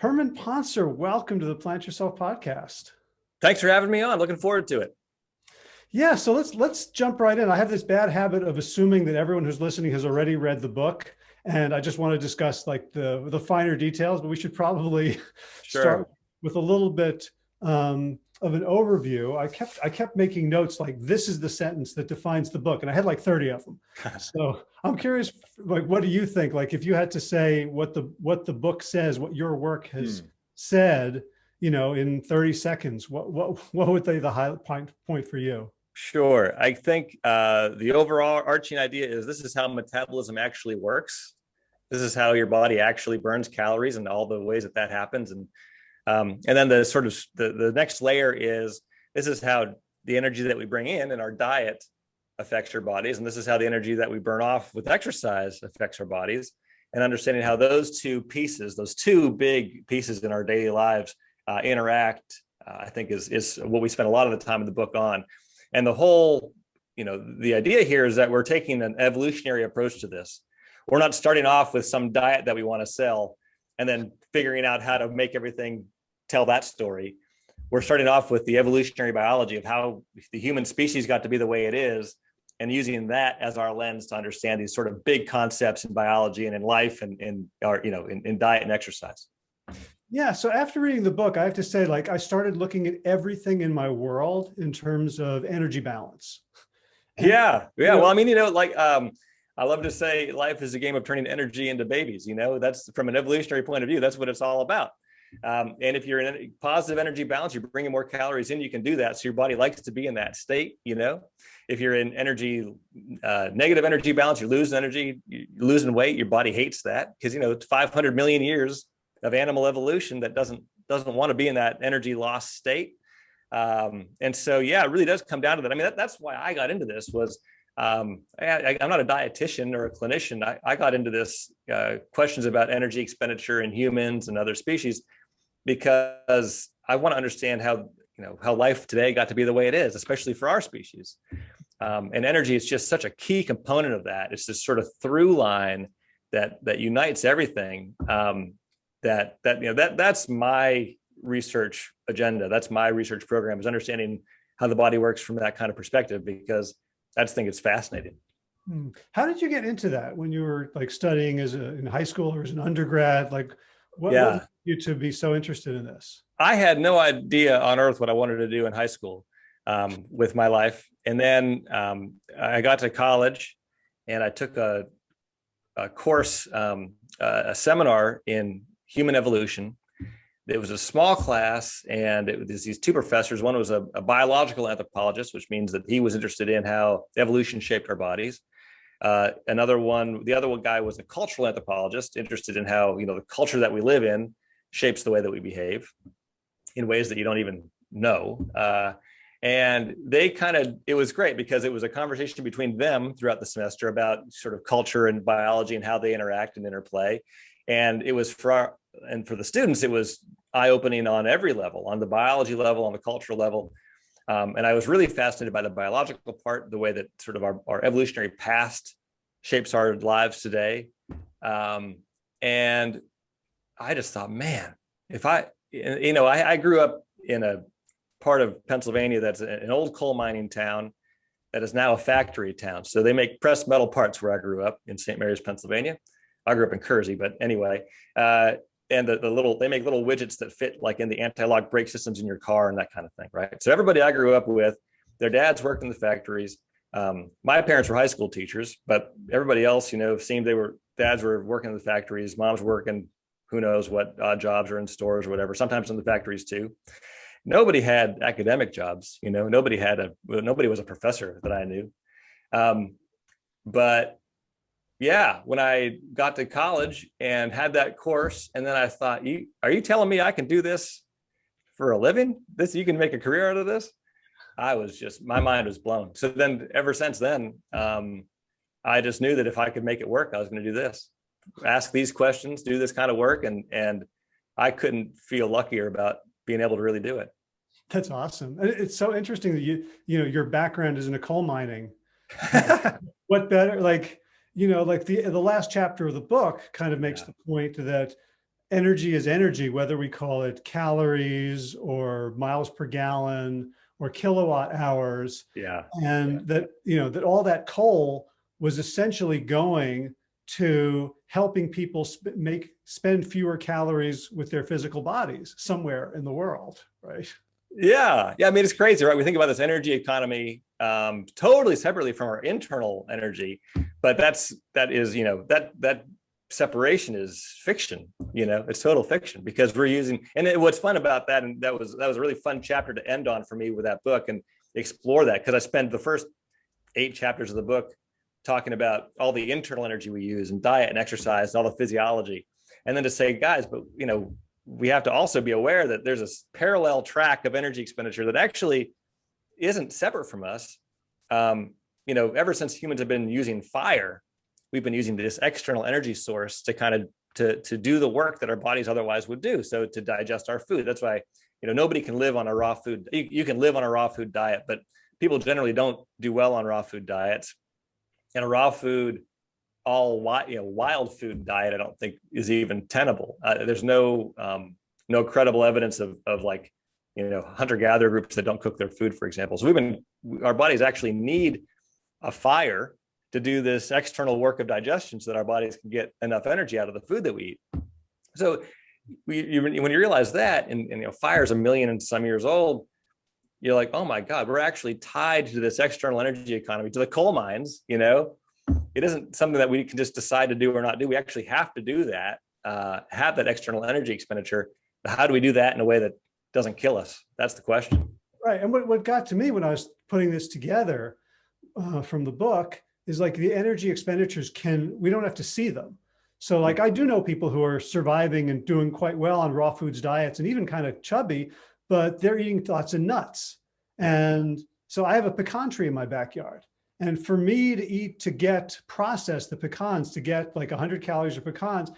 Herman Pontzer, welcome to the Plant Yourself podcast. Thanks for having me on. Looking forward to it. Yeah, so let's let's jump right in. I have this bad habit of assuming that everyone who's listening has already read the book, and I just want to discuss like the the finer details. But we should probably sure. start with a little bit um, of an overview. I kept I kept making notes like this is the sentence that defines the book, and I had like thirty of them. so I'm curious, like, what do you think? Like, if you had to say what the what the book says, what your work has hmm. said, you know, in 30 seconds, what what what would be the high point point for you? Sure. I think uh, the overall arching idea is this is how metabolism actually works. This is how your body actually burns calories and all the ways that that happens. And um, and then the sort of the, the next layer is this is how the energy that we bring in in our diet affects your bodies. And this is how the energy that we burn off with exercise affects our bodies and understanding how those two pieces, those two big pieces in our daily lives uh, interact, uh, I think is, is what we spend a lot of the time in the book on. And the whole, you know, the idea here is that we're taking an evolutionary approach to this. We're not starting off with some diet that we want to sell and then figuring out how to make everything tell that story. We're starting off with the evolutionary biology of how the human species got to be the way it is and using that as our lens to understand these sort of big concepts in biology and in life and in our, you know, in, in diet and exercise. Yeah. So after reading the book, I have to say, like, I started looking at everything in my world in terms of energy balance. And, yeah. Yeah. Well, I mean, you know, like, um, I love to say life is a game of turning energy into babies. You know, that's from an evolutionary point of view, that's what it's all about. Um, and if you're in a positive energy balance, you're bringing more calories in, you can do that. So your body likes to be in that state, you know, if you're in energy, uh, negative energy balance, you're losing energy, you're losing weight, your body hates that because, you know, it's 500 million years of animal evolution that doesn't, doesn't want to be in that energy loss state. Um, and so, yeah, it really does come down to that. I mean, that, that's why I got into this was, um, I, am not a dietitian or a clinician. I, I got into this uh, questions about energy expenditure in humans and other species because I want to understand how you know how life today got to be the way it is, especially for our species. Um, and energy is just such a key component of that. It's this sort of through line that that unites everything. Um, that that you know that that's my research agenda. That's my research program is understanding how the body works from that kind of perspective because I just think it's fascinating. Hmm. How did you get into that when you were like studying as a, in high school or as an undergrad? Like, what, yeah. what you to be so interested in this? I had no idea on earth what I wanted to do in high school um, with my life. And then um, I got to college and I took a, a course, um, a seminar in human evolution. It was a small class and it was these two professors. One was a, a biological anthropologist, which means that he was interested in how evolution shaped our bodies. Uh, another one, the other one guy was a cultural anthropologist, interested in how you know the culture that we live in shapes the way that we behave in ways that you don't even know. Uh, and they kind of, it was great because it was a conversation between them throughout the semester about sort of culture and biology and how they interact and interplay. And it was for our, and for the students, it was eye-opening on every level, on the biology level, on the cultural level. Um, and I was really fascinated by the biological part, the way that sort of our, our evolutionary past shapes our lives today. Um, and I just thought, man, if I, you know, I, I grew up in a part of Pennsylvania that's an old coal mining town that is now a factory town. So they make pressed metal parts where I grew up in St. Mary's, Pennsylvania. I grew up in Kersey, but anyway, uh, and the, the little, they make little widgets that fit like in the anti-lock brake systems in your car and that kind of thing, right? So everybody I grew up with, their dads worked in the factories. Um, my parents were high school teachers, but everybody else, you know, seemed they were, dads were working in the factories, moms working who knows what odd jobs are in stores or whatever, sometimes in the factories too. Nobody had academic jobs, you know, nobody had a, nobody was a professor that I knew. Um, but yeah, when I got to college and had that course, and then I thought, you, are you telling me I can do this for a living? This, you can make a career out of this? I was just, my mind was blown. So then ever since then, um, I just knew that if I could make it work, I was going to do this ask these questions, do this kind of work. And, and I couldn't feel luckier about being able to really do it. That's awesome. It's so interesting that you, you know, your background is in a coal mining. what better, like, you know, like the, the last chapter of the book kind of makes yeah. the point that energy is energy, whether we call it calories or miles per gallon or kilowatt hours. Yeah. And that, you know, that all that coal was essentially going to helping people sp make spend fewer calories with their physical bodies somewhere in the world, right? Yeah, yeah. I mean, it's crazy, right? We think about this energy economy um, totally separately from our internal energy, but that's that is you know that that separation is fiction. You know, it's total fiction because we're using. And it, what's fun about that, and that was that was a really fun chapter to end on for me with that book and explore that because I spent the first eight chapters of the book talking about all the internal energy we use and diet and exercise and all the physiology. And then to say, guys, but you know, we have to also be aware that there's a parallel track of energy expenditure that actually isn't separate from us. Um, you know, ever since humans have been using fire, we've been using this external energy source to kind of to to do the work that our bodies otherwise would do. So to digest our food. That's why you know nobody can live on a raw food. You, you can live on a raw food diet, but people generally don't do well on raw food diets and a raw food all wild, you know, wild food diet, I don't think is even tenable. Uh, there's no um, no credible evidence of of like you know hunter gatherer groups that don't cook their food, for example. So we've been our bodies actually need a fire to do this external work of digestion so that our bodies can get enough energy out of the food that we eat. So we, you, when you realize that, and, and you know, fire is a million and some years old, you're like, oh my God, we're actually tied to this external energy economy, to the coal mines, you know, it isn't something that we can just decide to do or not do. We actually have to do that, uh, have that external energy expenditure. But how do we do that in a way that doesn't kill us? That's the question. Right. And what, what got to me when I was putting this together uh, from the book is like the energy expenditures can, we don't have to see them. So like I do know people who are surviving and doing quite well on raw foods diets and even kind of chubby, but they're eating lots of nuts. And so I have a pecan tree in my backyard. And for me to eat, to get processed the pecans, to get like 100 calories of pecans,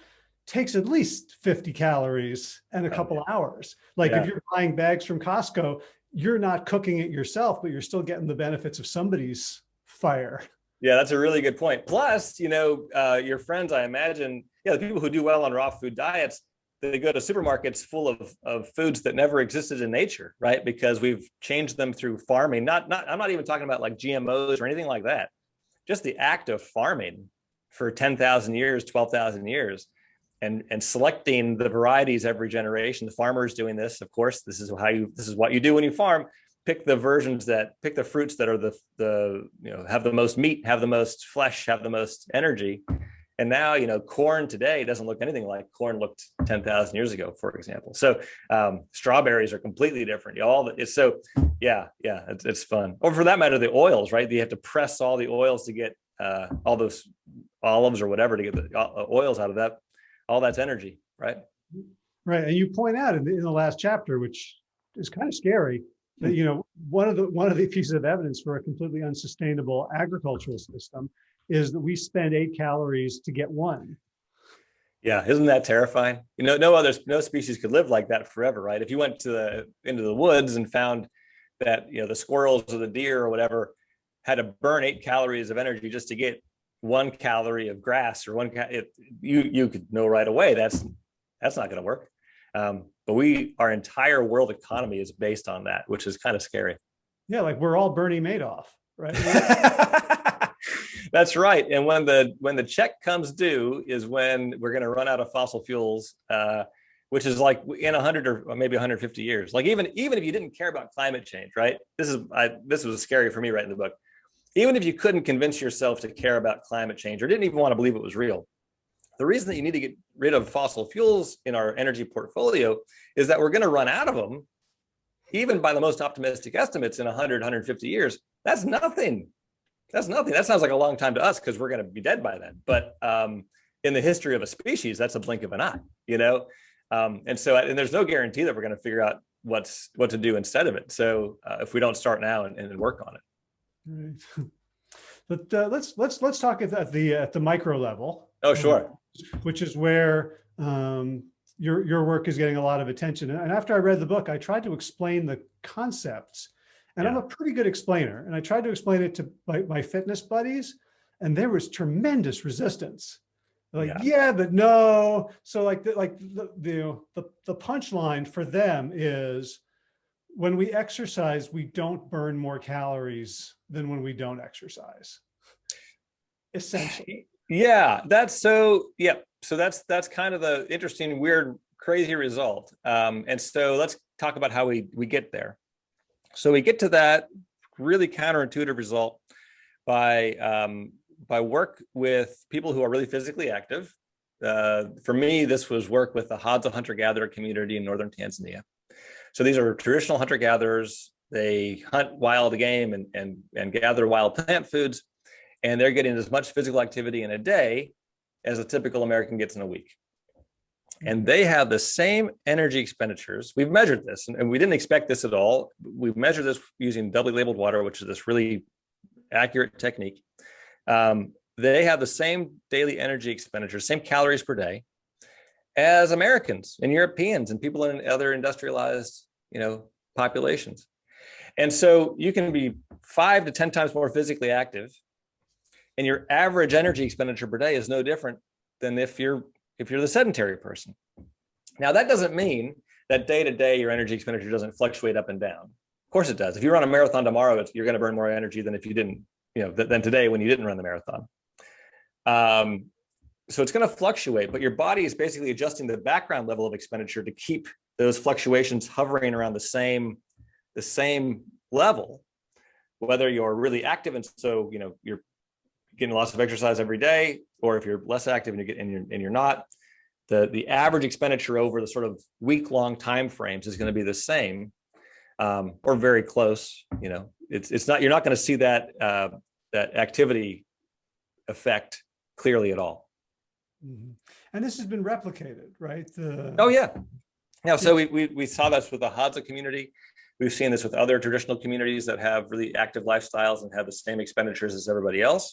takes at least 50 calories and a couple yeah. hours. Like yeah. if you're buying bags from Costco, you're not cooking it yourself, but you're still getting the benefits of somebody's fire. Yeah, that's a really good point. Plus, you know, uh, your friends, I imagine, yeah, the people who do well on raw food diets, they go to supermarkets full of, of foods that never existed in nature, right? Because we've changed them through farming. Not, not, I'm not even talking about like GMOs or anything like that. Just the act of farming for 10,000 years, 12,000 years, and, and selecting the varieties every generation. The farmers doing this, of course, this is how you, this is what you do when you farm. Pick the versions that, pick the fruits that are the, the, you know, have the most meat, have the most flesh, have the most energy, and now, you know, corn today doesn't look anything like corn looked 10,000 years ago, for example. So um, strawberries are completely different. All the, it's so, yeah, yeah, it's, it's fun. Or for that matter, the oils, right? You have to press all the oils to get uh, all those olives or whatever to get the uh, oils out of that. All that's energy, right? Right. And you point out in the, in the last chapter, which is kind of scary, that, hmm. you know, one of the one of the pieces of evidence for a completely unsustainable agricultural system is that we spend eight calories to get one. Yeah, isn't that terrifying? You know, no other no species could live like that forever, right? If you went to the into the woods and found that you know the squirrels or the deer or whatever had to burn eight calories of energy just to get one calorie of grass or one it, you you could know right away that's that's not going to work. Um, but we our entire world economy is based on that, which is kind of scary. Yeah, like we're all Bernie Madoff, right? That's right. And when the when the check comes due is when we're going to run out of fossil fuels, uh, which is like in 100 or maybe 150 years. Like even even if you didn't care about climate change, right? This is I, this was scary for me writing the book. Even if you couldn't convince yourself to care about climate change or didn't even want to believe it was real, the reason that you need to get rid of fossil fuels in our energy portfolio is that we're going to run out of them even by the most optimistic estimates in 100 150 years that's nothing that's nothing. That sounds like a long time to us because we're going to be dead by then. But um, in the history of a species, that's a blink of an eye, you know? Um, and so, and there's no guarantee that we're going to figure out what's what to do instead of it. So uh, if we don't start now and, and work on it. Right. But uh, let's let's let's talk at the at the, at the micro level. Oh, sure. Uh, which is where um, your your work is getting a lot of attention. And after I read the book, I tried to explain the concepts and yeah. I'm a pretty good explainer. And I tried to explain it to my, my fitness buddies and there was tremendous resistance. Like, Yeah. yeah, but no. So like, the, like the, the, the, the punchline for them is when we exercise, we don't burn more calories than when we don't exercise. Essentially. Yeah, that's so, yeah. So that's, that's kind of the interesting, weird, crazy result. Um, and so let's talk about how we, we get there. So we get to that really counterintuitive result by, um, by work with people who are really physically active. Uh, for me, this was work with the Hadza hunter-gatherer community in northern Tanzania. So these are traditional hunter-gatherers. They hunt wild game and, and, and gather wild plant foods and they're getting as much physical activity in a day as a typical American gets in a week. And they have the same energy expenditures. We've measured this and we didn't expect this at all. We've measured this using doubly labeled water, which is this really accurate technique. Um, they have the same daily energy expenditure, same calories per day as Americans and Europeans and people in other industrialized, you know, populations. And so you can be five to 10 times more physically active and your average energy expenditure per day is no different than if you're if you're the sedentary person. Now that doesn't mean that day to day your energy expenditure doesn't fluctuate up and down. Of course it does. If you run a marathon tomorrow, you're going to burn more energy than if you didn't, you know, than today when you didn't run the marathon. Um, so it's going to fluctuate, but your body is basically adjusting the background level of expenditure to keep those fluctuations hovering around the same the same level, whether you're really active and so you know you're getting lots of exercise every day, or if you're less active and you get and you're, and you're not, the the average expenditure over the sort of week long time frames is going to be the same, um, or very close. You know, it's it's not you're not going to see that uh, that activity effect clearly at all. Mm -hmm. And this has been replicated, right? The... Oh yeah, yeah. So we, we we saw this with the Hadza community. We've seen this with other traditional communities that have really active lifestyles and have the same expenditures as everybody else.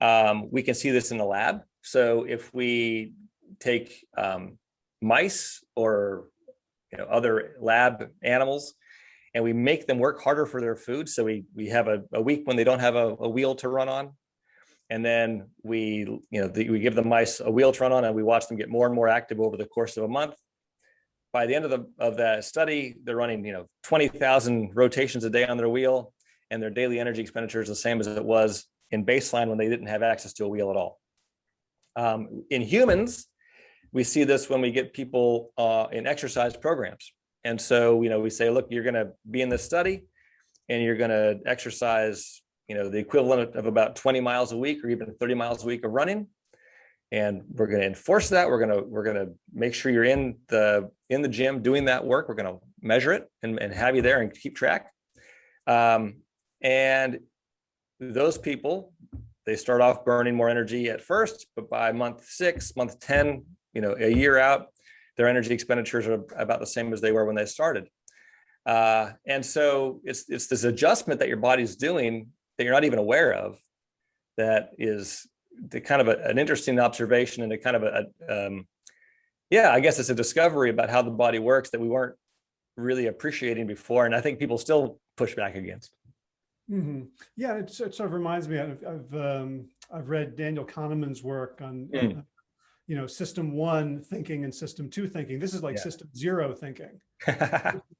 Um, we can see this in the lab. So if we take um, mice or you know, other lab animals and we make them work harder for their food. So we, we have a, a week when they don't have a, a, wheel to run on. And then we, you know, the, we give the mice a wheel to run on and we watch them get more and more active over the course of a month. By the end of the of the study, they're running, you know, 20,000 rotations a day on their wheel and their daily energy expenditure is the same as it was in baseline when they didn't have access to a wheel at all. Um, in humans, we see this when we get people uh, in exercise programs. And so, you know, we say, look, you're going to be in this study and you're going to exercise, you know, the equivalent of about 20 miles a week or even 30 miles a week of running. And we're going to enforce that. We're going to we're going to make sure you're in the in the gym doing that work. We're going to measure it and, and have you there and keep track. Um, and those people, they start off burning more energy at first, but by month six, month 10, you know, a year out, their energy expenditures are about the same as they were when they started. Uh, and so it's, it's this adjustment that your body's doing that you're not even aware of that is the kind of a, an interesting observation and a kind of a, a um, yeah, I guess it's a discovery about how the body works that we weren't really appreciating before. And I think people still push back against. Mm -hmm. Yeah, it, it, sort of reminds me. I've I've, um, I've read Daniel Kahneman's work on, mm. uh, you know, system one thinking and system two thinking. This is like yeah. system zero thinking.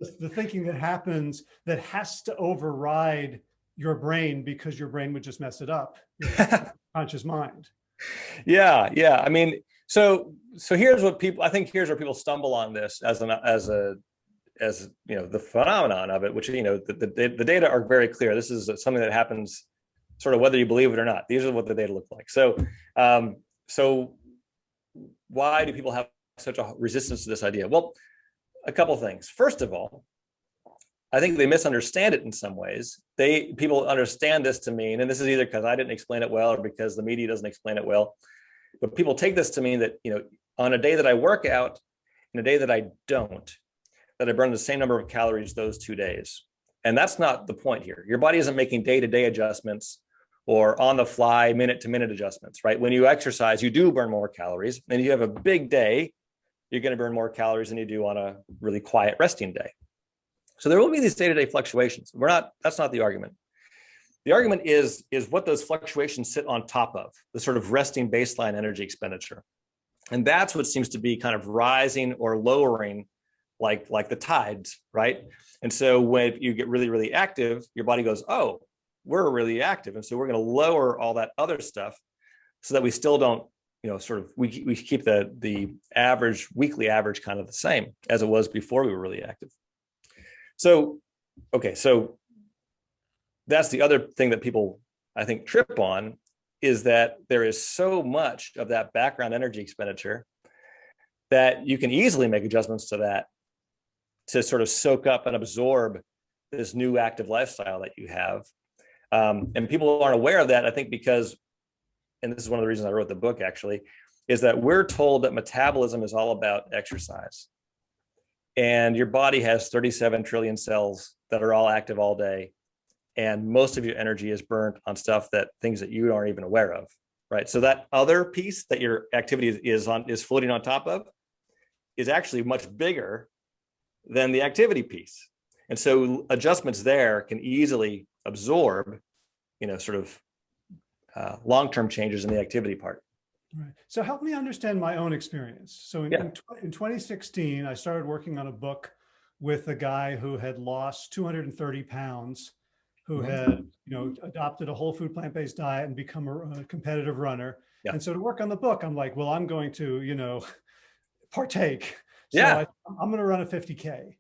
the, the thinking that happens that has to override your brain because your brain would just mess it up. conscious mind. Yeah, yeah. I mean, so so here's what people. I think here's where people stumble on this as an as a as you know the phenomenon of it, which you know the, the, the data are very clear. This is something that happens sort of whether you believe it or not. These are what the data look like. So um, so why do people have such a resistance to this idea? Well, a couple things. First of all, I think they misunderstand it in some ways. They people understand this to mean, and this is either because I didn't explain it well or because the media doesn't explain it well. But people take this to mean that you know on a day that I work out and a day that I don't, that I burn the same number of calories those two days. And that's not the point here. Your body isn't making day-to-day -day adjustments or on the fly minute to minute adjustments, right? When you exercise, you do burn more calories and you have a big day, you're going to burn more calories than you do on a really quiet resting day. So there will be these day-to-day -day fluctuations. We're not, that's not the argument. the argument is, is what those fluctuations sit on top of, the sort of resting baseline energy expenditure. And that's what seems to be kind of rising or lowering like, like the tides, right? And so when you get really, really active, your body goes, oh, we're really active. And so we're going to lower all that other stuff so that we still don't, you know, sort of, we, we keep the, the average weekly average kind of the same as it was before we were really active. So, okay, so that's the other thing that people, I think, trip on is that there is so much of that background energy expenditure that you can easily make adjustments to that to sort of soak up and absorb this new active lifestyle that you have. Um, and people aren't aware of that, I think, because, and this is one of the reasons I wrote the book actually, is that we're told that metabolism is all about exercise. And your body has 37 trillion cells that are all active all day. And most of your energy is burnt on stuff that things that you aren't even aware of right? So that other piece that your activity is on is floating on top of is actually much bigger than the activity piece. And so adjustments there can easily absorb you know sort of uh, long-term changes in the activity part Right. So help me understand my own experience. So in, yeah. in, in 2016, I started working on a book with a guy who had lost 230 pounds who mm-hmm. had, you know, adopted a whole food plant-based diet and become a, a competitive runner. Yeah. And so to work on the book, I'm like, well, I'm going to, you know, partake. So yeah. I, I'm going to run a 50K.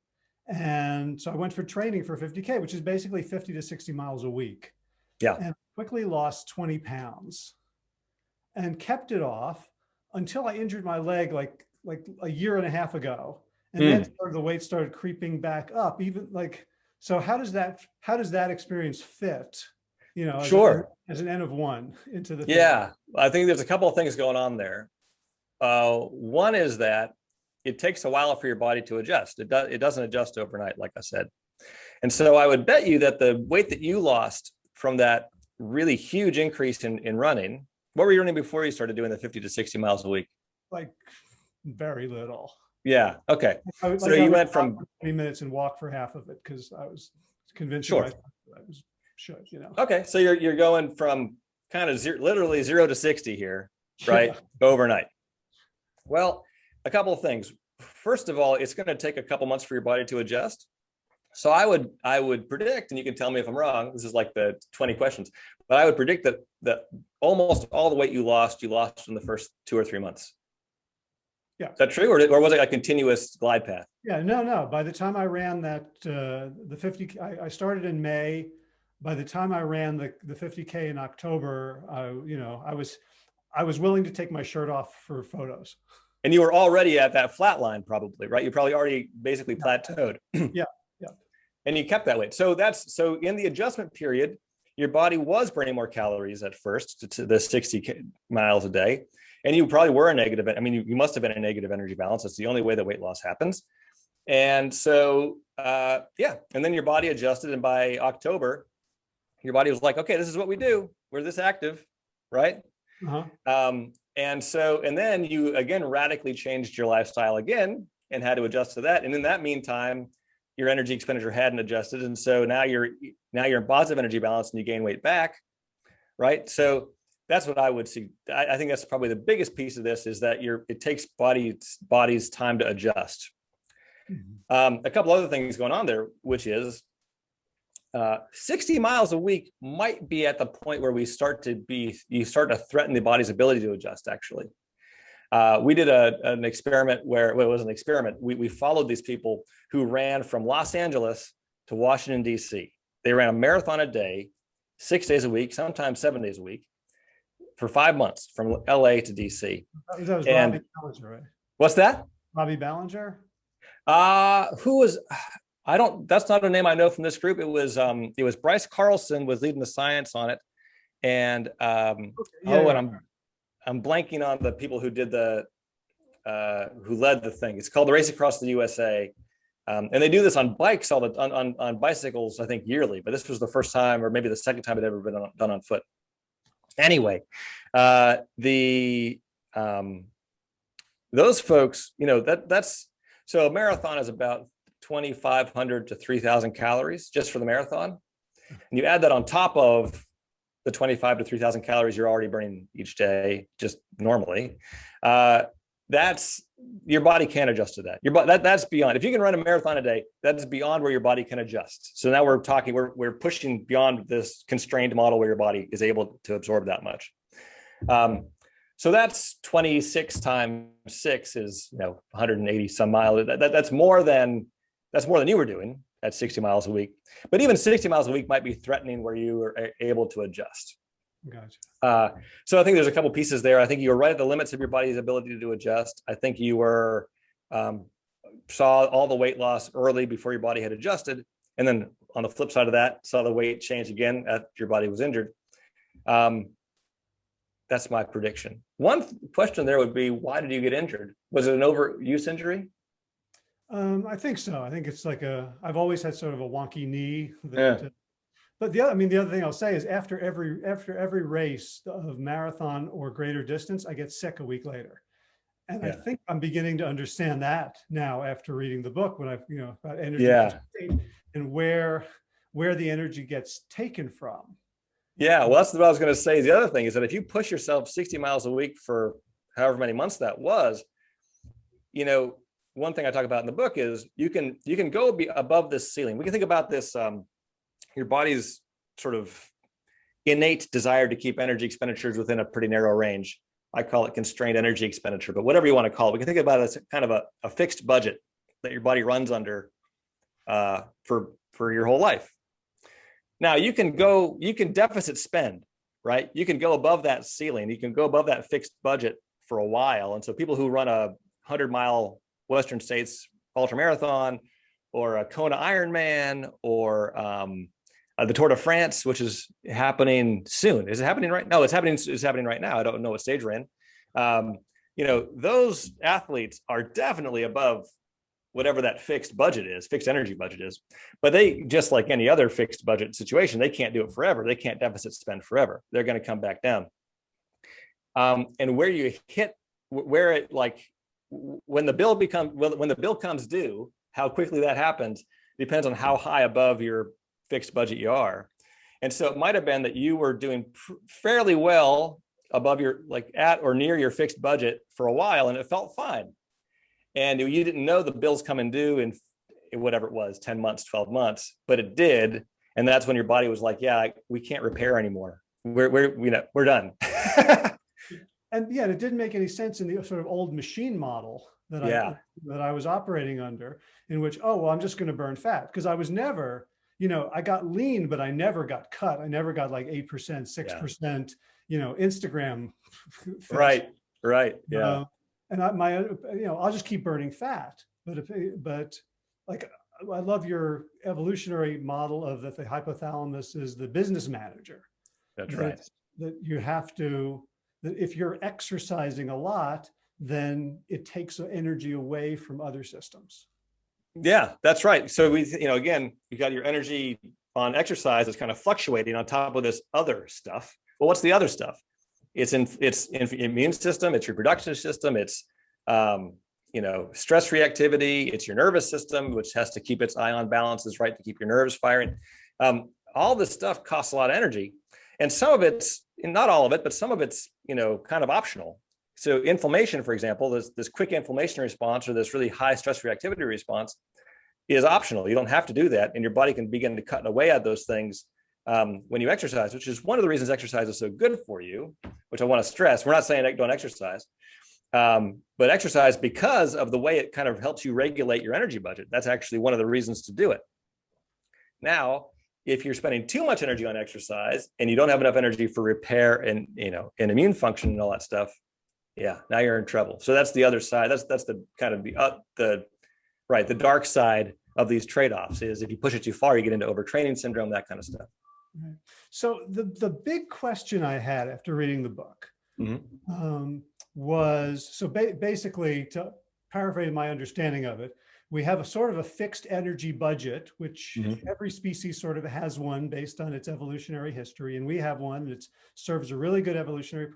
And so I went for training for 50K, which is basically 50 to 60 miles a week. Yeah. And quickly lost 20 pounds and kept it off until I injured my leg like, like a year and a half ago. And mm. then started, the weight started creeping back up, even like so how does that how does that experience fit? You know, as sure. As an N of one into the yeah. Thing? I think there's a couple of things going on there. Uh, one is that it takes a while for your body to adjust. It does it doesn't adjust overnight, like I said. And so I would bet you that the weight that you lost from that really huge increase in, in running, what were you running before you started doing the 50 to 60 miles a week? Like very little. Yeah. Okay. I, so like you went from 20 minutes and walk for half of it because I was convinced sure. I was should, you know. Okay. So you're you're going from kind of zero, literally zero to 60 here, right? Yeah. Overnight. Well, a couple of things. First of all, it's going to take a couple months for your body to adjust. So I would I would predict, and you can tell me if I'm wrong. This is like the 20 questions, but I would predict that that almost all the weight you lost, you lost in the first two or three months. Yeah. Is that true? Or, or was it a continuous glide path? Yeah, no, no. By the time I ran that, uh, the 50, I, I, started in May. By the time I ran the, the 50K in October, I, you know, I was, I was willing to take my shirt off for photos. And you were already at that flat line probably, right? You probably already basically plateaued. yeah, yeah. And you kept that weight. So that's, so in the adjustment period, your body was burning more calories at first to, to the 60 miles a day and you probably were a negative. I mean, you, you must have been a negative energy balance. That's the only way that weight loss happens. And so, uh, yeah, and then your body adjusted. And by October, your body was like, okay, this is what we do. We're this active, right? Uh -huh. um, and so, and then you again radically changed your lifestyle again and had to adjust to that. And in that meantime, your energy expenditure hadn't adjusted. And so now you're now you're in positive energy balance and you gain weight back, right? So that's what I would see. I, I, think that's probably the biggest piece of this is that you're, it takes bodies, bodies time to adjust. Mm -hmm. um, a couple other things going on there, which is uh, 60 miles a week might be at the point where we start to be, you start to threaten the body's ability to adjust actually. Uh, we did a, an experiment where, well, it was an experiment. We, we followed these people who ran from Los Angeles to Washington, DC. They ran a marathon a day, six days a week, sometimes seven days a week for five months from LA to DC. That was and Robbie Ballinger, right? What's that? Robbie Ballinger? Uh, who was, I don't, that's not a name I know from this group. It was, um, it was Bryce Carlson was leading the science on it. And, um, okay. yeah, oh, yeah. and I'm, I'm blanking on the people who did the, uh, who led the thing. It's called the Race Across the USA. Um, and they do this on bikes all the on, on, on bicycles, I think yearly, but this was the first time or maybe the second time it ever been on, done on foot. Anyway, uh, the um, those folks, you know, that that's so a marathon is about 2,500 to 3,000 calories just for the marathon. And you add that on top of the 25 to 3000 calories you're already burning each day, just normally, uh, that's your body can't adjust to that. Your body that that's beyond. If you can run a marathon a day, that's beyond where your body can adjust. So now we're talking, we're we're pushing beyond this constrained model where your body is able to absorb that much. Um, so that's 26 times six is you know 180 some miles. That, that, that's more than that's more than you were doing at 60 miles a week. But even 60 miles a week might be threatening where you are able to adjust. Gotcha. Uh, so I think there's a couple pieces there. I think you were right at the limits of your body's ability to adjust. I think you were um, saw all the weight loss early before your body had adjusted. And then on the flip side of that, saw the weight change again after your body was injured. Um, that's my prediction. One question there would be, why did you get injured? Was it an overuse injury? Um, I think so. I think it's like a, I've always had sort of a wonky knee. That, Yeah. uh, But the other, I mean, the other thing I'll say is after every, after every race of marathon or greater distance, I get sick a week later. And I think I'm beginning to understand that now after reading the book, when I've, you know, about energy Yeah. and where, where the energy gets taken from. Yeah, well, that's what I was going to say. The other thing is that if you push yourself 60 miles a week for however many months that was, you know, one thing I talk about in the book is you can you can go be above this ceiling. We can think about this um, your body's sort of innate desire to keep energy expenditures within a pretty narrow range. I call it constrained energy expenditure, but whatever you want to call it, we can think about it as kind of a, a fixed budget that your body runs under uh, for for your whole life. Now you can go, you can deficit spend, right? You can go above that ceiling. You can go above that fixed budget for a while. And so people who run a hundred mile Western States ultra marathon or a Kona Ironman or um, uh, the Tour de France, which is happening soon. Is it happening right? Now? No, it's happening. It's happening right now. I don't know what stage we're in. Um, you know, those athletes are definitely above whatever that fixed budget is, fixed energy budget is. But they, just like any other fixed budget situation, they can't do it forever. They can't deficit spend forever. They're going to come back down. Um, and where you hit, where it like, when the bill becomes, when the bill comes due, how quickly that happens depends on how high above your fixed budget you are. And so it might have been that you were doing fairly well above your, like at or near your fixed budget for a while, and it felt fine. And you didn't know the bills coming due in whatever it was 10 months 12 months but it did. And that's when your body was like yeah we can't repair anymore. We're we're you know we're done And yeah, it didn't make any sense in the sort of old machine model that I that I was operating under, in which, oh, well, I'm just going to burn fat because I was never, you know, I got lean, but I never got cut. I never got like 8%, 6%, you know, Instagram. right right yeah Uh, and I, my, you know, I'll just keep burning fat. But if, but like, I love your evolutionary model of that the hypothalamus is the business manager. that's that- right That you have to, if you're exercising a lot, then it takes energy away from other systems. yeah that's right. So we you know again you got your energy on exercise that's kind of fluctuating on top of this other stuff. Well what's the other stuff? It's in it's in immune system it's reproductive system it's um you know stress reactivity it's your nervous system which has to keep its ion balances right to keep your nerves firing. Um all this stuff costs a lot of energy and some of it's not all of it but some of it's you know kind of optional. So inflammation for example this this quick inflammation response or this really high stress reactivity response is optional. You don't have to do that and your body can begin to cut away at those things um, when you exercise which is one of the reasons exercise is so good for you which i want to stress. We're not saying don't exercise um, but exercise because of the way it kind of helps you regulate your energy budget. That's actually one of the reasons to do it. Now if you're spending too much energy on exercise and you don't have enough energy for repair and you know and immune function and all that stuff yeah now you're in trouble. So that's the other side. That's that's the kind of the uh, the right the dark side of these trade-offs is if you push it too far you get into overtraining syndrome that kind of stuff. So the, the big question I had after reading the book Mhm. um, was, so ba basically to paraphrase my understanding of it, we have a sort of a fixed energy budget, which Mhm. every species sort of has one based on its evolutionary history. And we have one that serves a really good evolutionary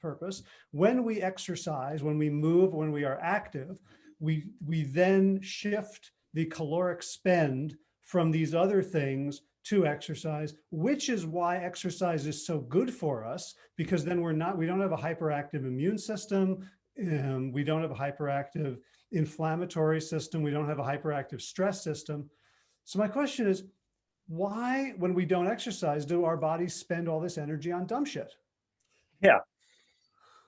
purpose. When we exercise, when we move, when we are active, we, we then shift the caloric spend from these other things to exercise, which is why exercise is so good for us, because then we're not, we don't have a hyperactive immune system. Um, we don't have a hyperactive inflammatory system. We don't have a hyperactive stress system. So my question is, why, when we don't exercise, do our bodies spend all this energy on dumb shit? Yeah.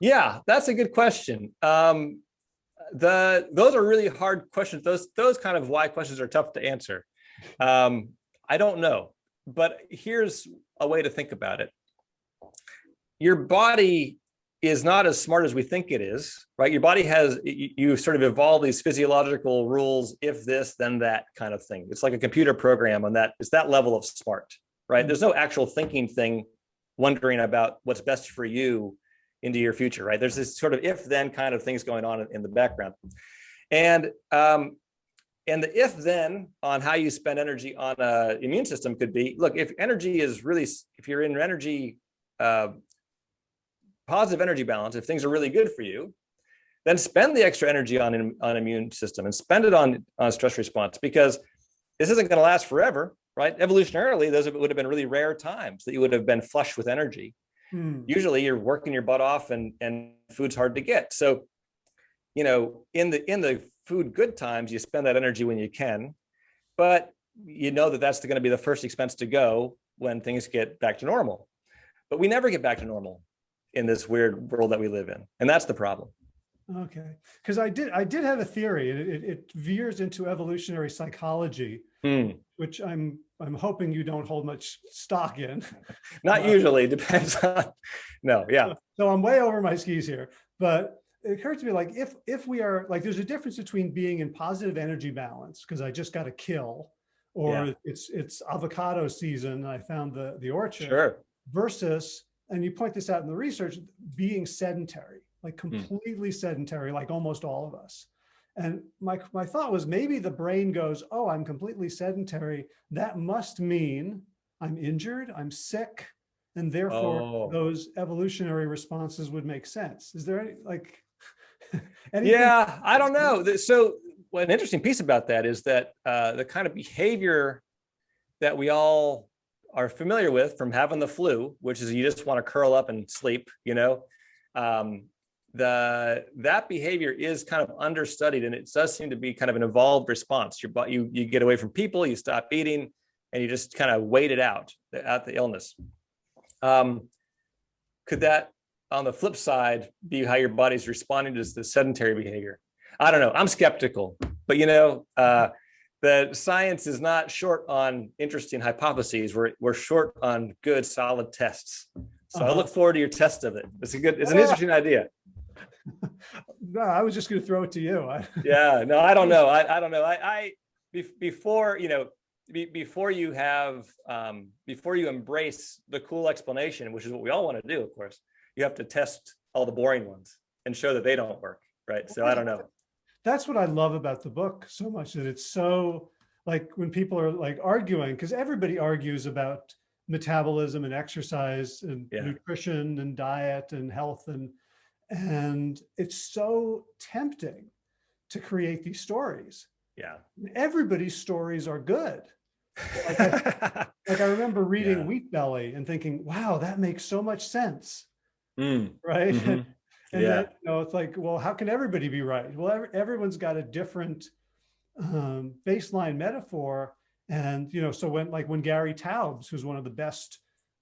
Yeah, that's a good question. Um, the those are really hard questions. Those those kind of why questions are tough to answer. Um, I don't know, but here's a way to think about it. Your body is not as smart as we think it is, right? Your body has, you, you, sort of evolve these physiological rules, if this, then that kind of thing. It's like a computer program on that, it's that level of smart, right? Mm. There's no actual thinking thing, wondering about what's best for you into your future, right? There's this sort of if then kind of things going on in the background. And um, and the if then on how you spend energy on a immune system could be, look, if energy is really, if you're in energy, uh, positive energy balance, if things are really good for you, then spend the extra energy on, on immune system and spend it on, on stress response because this isn't going to last forever, right? Evolutionarily, those would have been really rare times that you would have been flush with energy. Hmm. Usually you're working your butt off and, and food's hard to get. So, you know, in the, in the food good times, you spend that energy when you can, but you know that that's going to be the first expense to go when things get back to normal. But we never get back to normal in this weird world that we live in. And that's the problem. Okay, because I did I did have a theory. It, it, it veers into evolutionary psychology, hmm. which I'm I'm hoping you don't hold much stock in. Not uh, usually, depends on. No, yeah. So I'm way over my skis here, but it occurred to me like if if we are like there's a difference between being in positive energy balance because I just got a kill, or yeah. it's it's avocado season. I found the the orchard. Sure. Versus, and you point this out in the research, being sedentary, like hmm. completely mm. sedentary, like almost all of us. And my, my thought was maybe the brain goes, oh, I'm completely sedentary. That must mean I'm injured, I'm sick, and therefore oh. those evolutionary responses would make sense. Is there any like, yeah, I don't know. So well, an interesting piece about that is that uh, the kind of behavior that we all are familiar with from having the flu, which is you just want to curl up and sleep, you know, um, the that behavior is kind of understudied and it does seem to be kind of an evolved response. Your you you get away from people, you stop eating, and you just kind of wait it out out the illness. Um, could that, on the flip side, be how your body's responding to the sedentary behavior? I don't know. I'm skeptical, but you know, uh, the science is not short on interesting hypotheses. We're we're short on good, solid tests. So uh -huh. I look forward to your test of it. It's a good, it's an interesting idea no, I was just going to throw it to you. yeah, no, I don't know. I, I don't know. I, I before, you know, be, before you have, um, before you embrace the cool explanation, which is what we all want to do, of course, you have to test all the boring ones and show that they don't work. Right. So I don't know. That's what I love about the book so much that it's so like when people are like arguing, because everybody argues about metabolism and exercise and yeah. nutrition and diet and health and and it's so tempting to create these stories. Yeah. Everybody's stories are good. Like I, like I remember reading yeah. Wheat Belly and thinking, wow, that makes so much sense. Mm. Right. Mm -hmm. and yeah. Then, you know, it's like, well, how can everybody be right? Well, every, everyone's got a different um, baseline metaphor. And, you know, so when like when Gary Taubes, who's one of the best,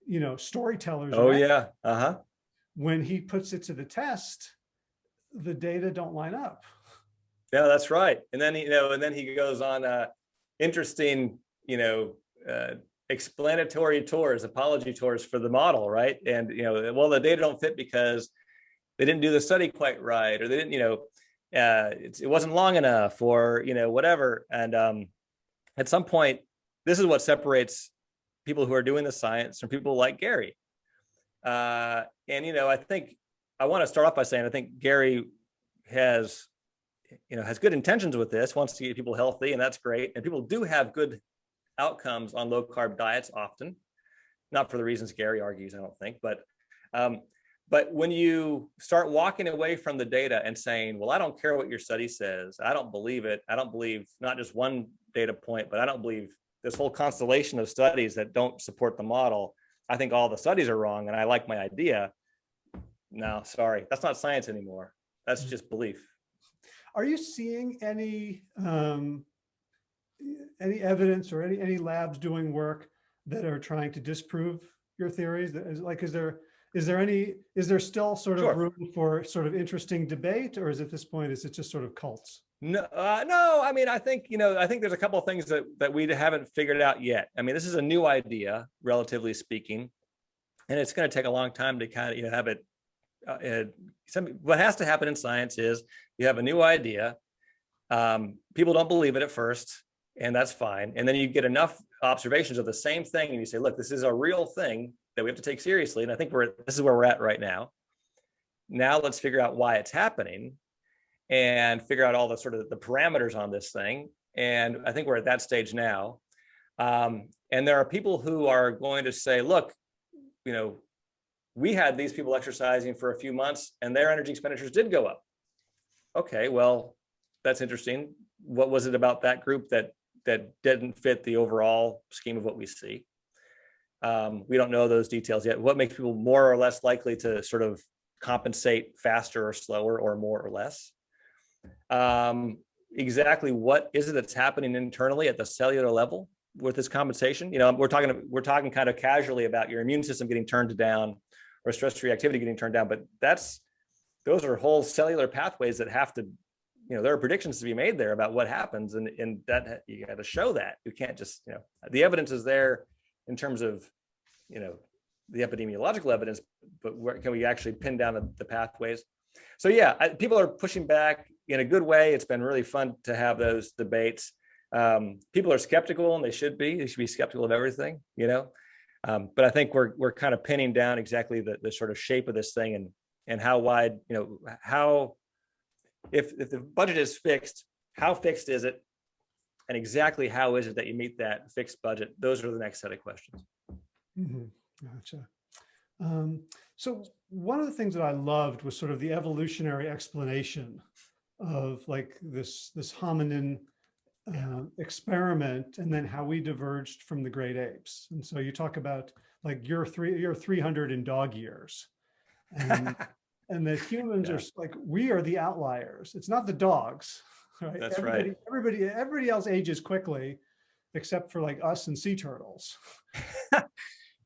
you know, storytellers. Oh, yeah. Uh-huh when he puts it to the test, the data don't line up. Yeah, that's right. And then, you know, and then he goes on uh, interesting, you know, uh, explanatory tours, apology tours for the model, right? And, you know, well, the data don't fit because they didn't do the study quite right, or they didn't, you know, uh, it wasn't long enough or, you know, whatever. And um, at some point, this is what separates people who are doing the science from people like Gary. Uh, and, you know, I think I want to start off by saying, I think Gary has, you know, has good intentions with this, wants to get people healthy, and that's great. And people do have good outcomes on low carb diets often, not for the reasons Gary argues, I don't think, but um, but when you start walking away from the data and saying, well, I don't care what your study says, I don't believe it. I don't believe not just one data point, but I don't believe this whole constellation of studies that don't support the model. I think all the studies are wrong and I like my idea. No, sorry, that's not science anymore. That's just belief. Are you seeing any um, any evidence or any any labs doing work that are trying to disprove your theories? That is like, is there is there any is there still sort of Sure. room for sort of interesting debate, or is at this point is it just sort of cults? No, uh, no. I mean, I think you know. I think there's a couple of things that that we haven't figured out yet. I mean, this is a new idea, relatively speaking, and it's going to take a long time to kind of you know have it. Uh, uh, some what has to happen in science is you have a new idea. Um, people don't believe it at first, and that's fine. And then you get enough observations of the same thing, and you say, "Look, this is a real thing that we have to take seriously." And I think we're this is where we're at right now. Now let's figure out why it's happening and figure out all the sort of the parameters on this thing. And I think we're at that stage now. Um, and there are people who are going to say, look, you know, we had these people exercising for a few months and their energy expenditures did go up. Okay, well, that's interesting. What was it about that group that that didn't fit the overall scheme of what we see? Um, we don't know those details yet. What makes people more or less likely to sort of compensate faster or slower or more or less? um, exactly what is it that's happening internally at the cellular level with this compensation. You know, we're talking we're talking kind of casually about your immune system getting turned down or stress reactivity getting turned down, but that's those are whole cellular pathways that have to, you know, there are predictions to be made there about what happens, and and that you got to show that you can't just you know the evidence is there in terms of you know the epidemiological evidence, but where can we actually pin down the, pathways? So yeah, I, people are pushing back in a good way. It's been really fun to have those debates. Um, people are skeptical, and they should be. They should be skeptical of everything, you know. Um, but I think we're we're kind of pinning down exactly the the sort of shape of this thing and and how wide, you know, how if if the budget is fixed, how fixed is it, and exactly how is it that you meet that fixed budget? Those are the next set of questions. Mhm, Gotcha. Um, so one of the things that I loved was sort of the evolutionary explanation of like this this hominin uh, experiment and then how we diverged from the great apes. And so you talk about like you're three you're 300 in dog years. And, and that humans Yeah. are like we are the outliers. It's not the dogs, right? That's right. everybody, Everybody everybody else ages quickly except for like us and sea turtles.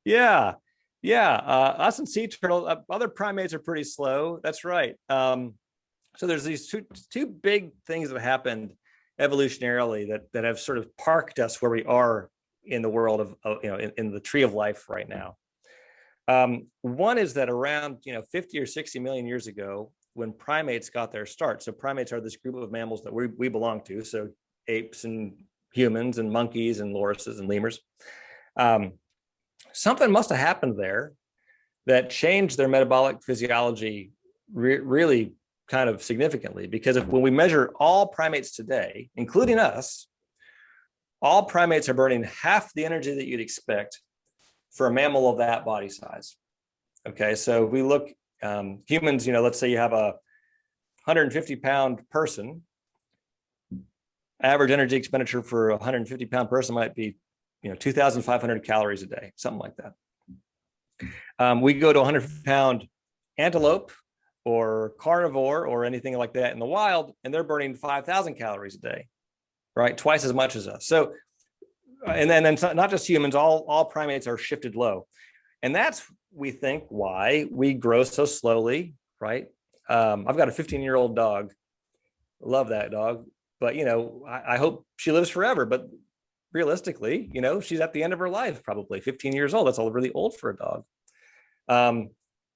Yeah, yeah. Uh, us and sea turtles. uh, other primates are pretty slow. That's right. Um, so there's these two two big things that happened evolutionarily that that have sort of parked us where we are in the world of, of you know in, in the tree of life right now. Um, one is that around you know 50 or 60 million years ago, when primates got their start. So primates are this group of mammals that we we belong to. So apes and humans and monkeys and lorises and lemurs. Um, something must have happened there that changed their metabolic physiology re- really kind of significantly because if when we measure all primates today including us all primates are burning half the energy that you'd expect for a mammal of that body size okay so if we look um, humans you know let's say you have a 150 pound person average energy expenditure for a 150 pound person might be you know 2,500 calories a day, something like that. Um, we go to 100 pound antelope or carnivore or anything like that in the wild, and they're burning 5,000 calories a day, right? Twice as much as us. So, uh, and then, and not just humans, all, all primates are shifted low. And that's, we think, why we grow so slowly, right? Um, I've got a 15 year old dog. Love that dog. But, you know, I, I hope she lives forever. But realistically, you know, she's at the end of her life, probably 15 years old. That's all really old for a dog. Um,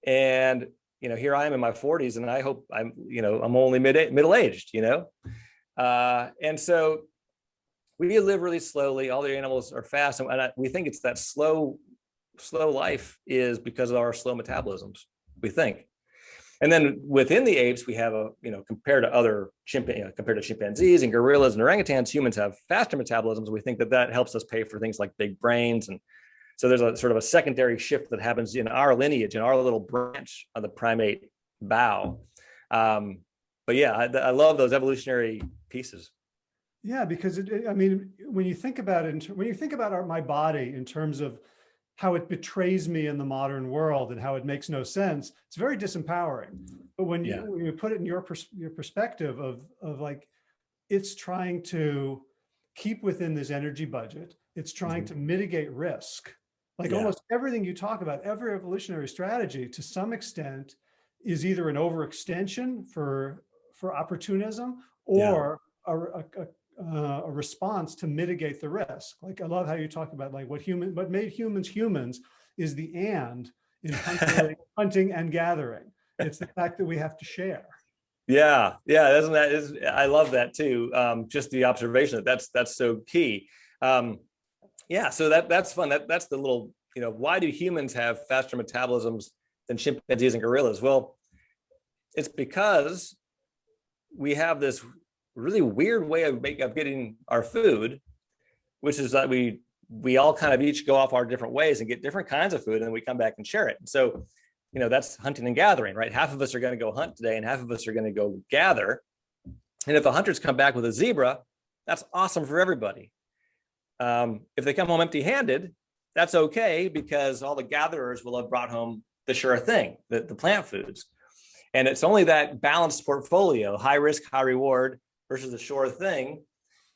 and you know, here I am in my 40s, and I hope I'm, you know, I'm only mid middle aged, you know, uh, and so we live really slowly. All the animals are fast, and I, we think it's that slow, slow life is because of our slow metabolisms. We think. And then within the apes, we have a, you know, compared to other chimpanzees, you know, compared to chimpanzees and gorillas and orangutans, humans have faster metabolisms. We think that that helps us pay for things like big brains. And so there's a sort of a secondary shift that happens in our lineage, in our little branch of the primate bow. Um, but yeah, I, I love those evolutionary pieces. Yeah, because it, I mean, when you think about it, when you think about our, my body in terms of how it betrays me in the modern world and how it makes no sense, it's very disempowering. But when you, Yeah. when you put it in your pers- your perspective of of like, it's trying to keep within this energy budget. It's trying mm-hmm. to mitigate risk. Like Yeah. almost everything you talk about, every evolutionary strategy to some extent is either an overextension for for opportunism Yeah. or a, a, a, uh, a response to mitigate the risk. Like I love how you talk about like what human, what made humans humans is the and in hunting, hunting and gathering. It's the fact that we have to share. Yeah, yeah, isn't that is I love that too. Um, just the observation that that's that's so key. Um, yeah, so that that's fun. That that's the little, you know, why do humans have faster metabolisms than chimpanzees and gorillas? Well, it's because we have this really weird way of make, of getting our food, which is that we we all kind of each go off our different ways and get different kinds of food, and then we come back and share it. So you know, that's hunting and gathering, right? Half of us are going to go hunt today and half of us are going to go gather. And if the hunters come back with a zebra, that's awesome for everybody. Um, if they come home empty handed, that's okay because all the gatherers will have brought home the sure thing, the, the plant foods. And it's only that balanced portfolio, high risk, high reward versus a sure thing.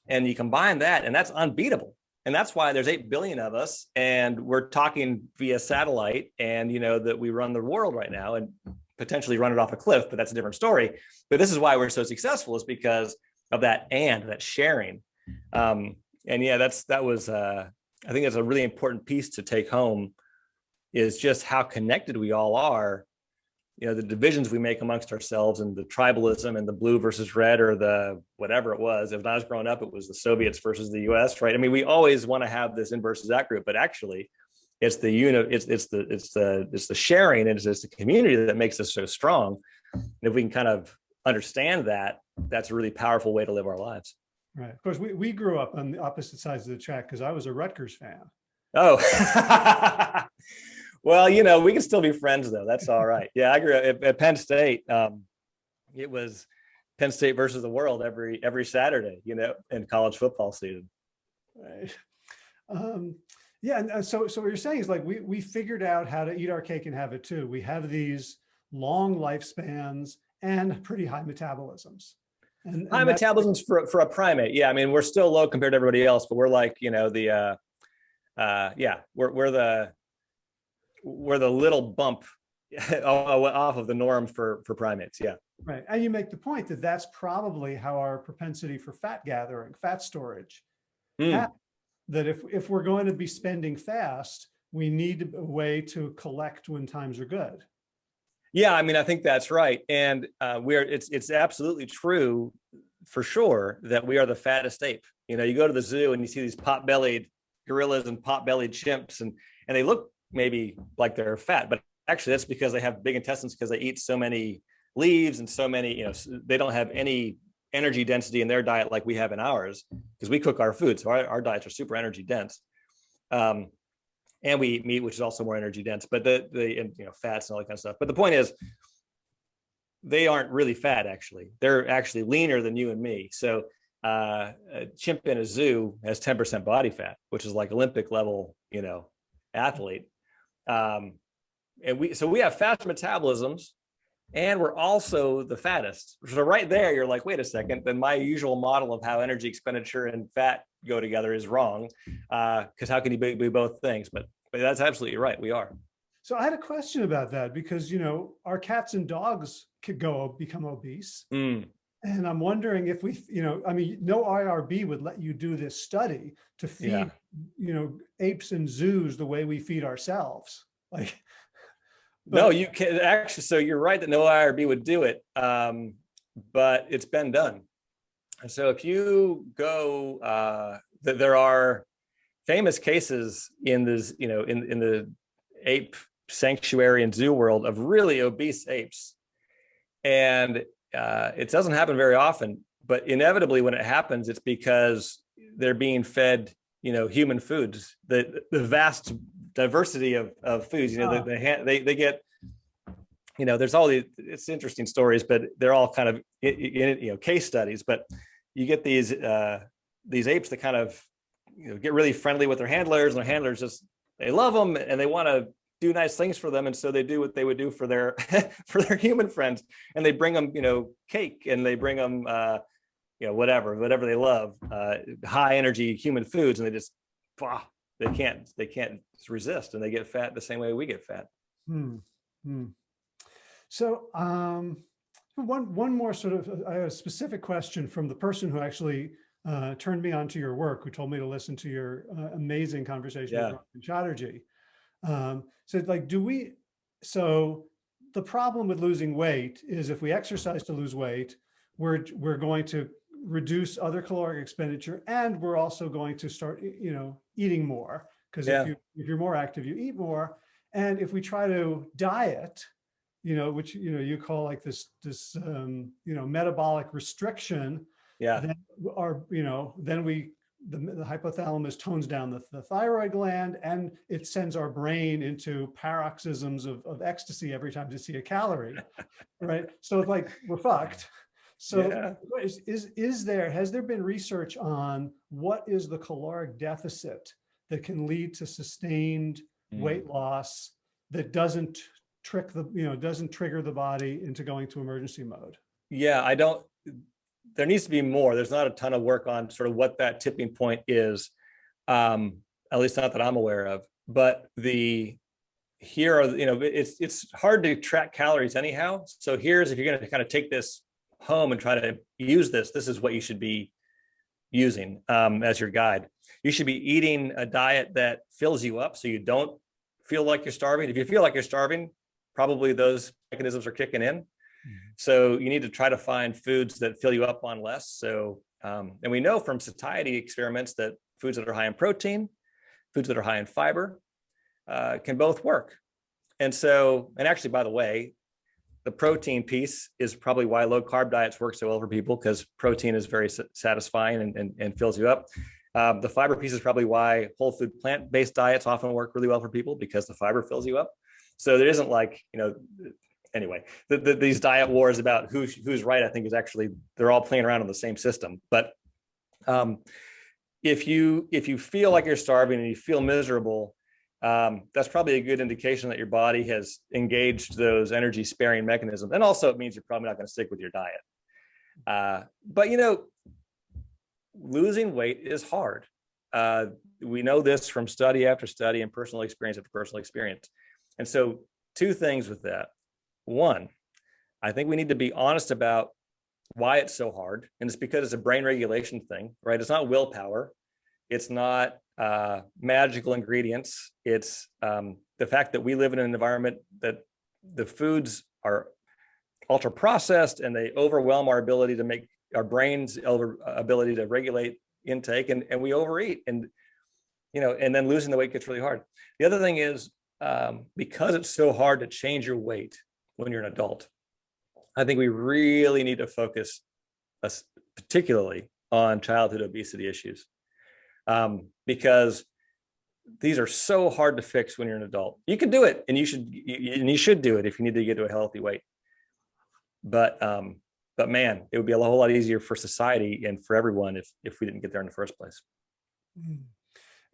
And you combine that and that's unbeatable. And that's why there's 8 billion of us and we're talking via satellite and you know that we run the world right now and potentially run it off a cliff but that's a different story. But this is why we're so successful is because of that and that sharing. Um and yeah that's that was uh i think that's a really important piece to take home is just how connected we all are you know the divisions we make amongst ourselves and the tribalism and the blue versus red or the whatever it was. If i was growing up it was the soviets versus the us right? I mean we always want to have this in versus that group but actually it's the unit it's it's the it's the it's the sharing and it's, it's the community that makes us so strong. And if we can kind of understand that that's a really powerful way to live our lives. Right. Of course, we, we grew up on the opposite sides of the track because I was a Rutgers fan. oh well you know we can still be friends though that's all right yeah i grew up at, at penn state um it was penn state versus the world every every saturday you know in college football season Right. Um, yeah, and uh, so so what you're saying is like we we figured out how to eat our cake and have it too. We have these long lifespans and pretty high metabolisms. And, high and that- metabolisms for, for a primate yeah i mean we're still low compared to everybody else but we're like you know the uh uh yeah we're, we're the we're the little bump off of the norm for for primates yeah Right. And you make the point that that's probably how our propensity for fat gathering, fat storage, Mm, that if, if we're going to be spending fast, we need a way to collect when times are good. yeah i mean i think that's right and uh we're it's it's absolutely true for sure that we are the fattest ape you know you go to the zoo and you see these pot-bellied gorillas and pot-bellied chimps and and they look maybe like they're fat but actually that's because they have big intestines because they eat so many leaves and so many you know they don't have any energy density in their diet like we have in ours because we cook our food. So our, our diets are super energy dense um and we eat meat which is also more energy dense but the the and, you know fats and all that kind of stuff. But the point is they aren't really fat actually. They're actually leaner than you and me. So uh, a chimp in a zoo has 10% body fat which is like olympic level you know athlete um and we so we have fast metabolisms and we're also the fattest so right there you're like wait a second then my usual model of how energy expenditure and fat go together is wrong because how can you be, be both things but but that's absolutely right we are So I had a question about that because, you know, our cats and dogs could go become obese. Mm, And I'm wondering if we, you know, I mean, no IRB would let you do this study to feed, Yeah. You know, apes and zoos the way we feed ourselves. Like, no you can actually so you're right that no irb would do it um but it's been done And so if you go uh th- there are famous cases in this you know in in the ape sanctuary and zoo world of really obese apes and uh it doesn't happen very often but inevitably when it happens it's because they're being fed you know human foods the the vast diversity of of foods you know Ah. they, they they they get you know there's all these it's interesting stories but they're all kind of you know case studies but you get these uh these apes that kind of you know get really friendly with their handlers and their handlers just they love them and they want to do nice things for them and so they do what they would do for their for their human friends and they bring them you know cake and they bring them uh you know whatever whatever they love uh high energy human foods and they just bah, they can't they can't resist and they get fat the same way we get fat Hmm. Hmm. So um, one one more sort of I have a specific question from the person who actually uh, turned me on to your work, who told me to listen to your uh, amazing conversation Yeah. with Chatterjee. Um, so like, do we, so the problem with losing weight is if we exercise to lose weight, we're, we're going to reduce other caloric expenditure and we're also going to start, you know, eating more. Because Yeah. if you, if you're more active, you eat more. And if we try to diet, you know, which, you know, you call like this, this, um, you know, metabolic restriction, yeah then our, you know, then we, the, the hypothalamus tones down the, the thyroid gland and it sends our brain into paroxysms of, of ecstasy every time to see a calorie, right? So it's like, we're fucked. So Yeah. is, is, is there, has there been research on what is the caloric deficit that can lead to sustained Mm. weight loss that doesn't trick the, you know, doesn't trigger the body into going to emergency mode? yeah i don't there needs to be more there's not a ton of work on sort of what that tipping point is um at least not that i'm aware of but the here are you know it's it's hard to track calories anyhow so here's if you're going to kind of take this home and try to use this this is what you should be using um as your guide you should be eating a diet that fills you up so you don't feel like you're starving if you feel like you're starving probably those mechanisms are kicking in so you need to try to find foods that fill you up on less. So, um, and we know from satiety experiments that foods that are high in protein, foods that are high in fiber, uh, can both work. And so, and actually, by the way, the protein piece is probably why low carb diets work so well for people because protein is very satisfying and, and, and fills you up. Um, the fiber piece is probably why whole food plant-based diets often work really well for people because the fiber fills you up. So there isn't like, you know, anyway, the, the, these diet wars about who's who's right, I think is actually they're all playing around on the same system. But um, if you if you feel like you're starving and you feel miserable, um, that's probably a good indication that your body has engaged those energy sparing mechanisms. And also, it means you're probably not going to stick with your diet. Uh, but you know, losing weight is hard. Uh, we know this from study after study and personal experience after personal experience. And so, two things with that one, I think we need to be honest about why it's so hard. And it's because it's a brain regulation thing, right? It's not willpower. It's not uh, magical ingredients. It's um, the fact that we live in an environment that the foods are ultra processed and they overwhelm our ability to make our brain's ability to regulate intake and, and we overeat and you know and then losing the weight gets really hard the other thing is um, because it's so hard to change your weight when you're an adult. I think we really need to focus us particularly on childhood obesity issues um, because these are so hard to fix when you're an adult. You can do it and you should you, and you should do it if you need to get to a healthy weight. But um, but man, it would be a whole lot easier for society and for everyone if if we didn't get there in the first place. Mm.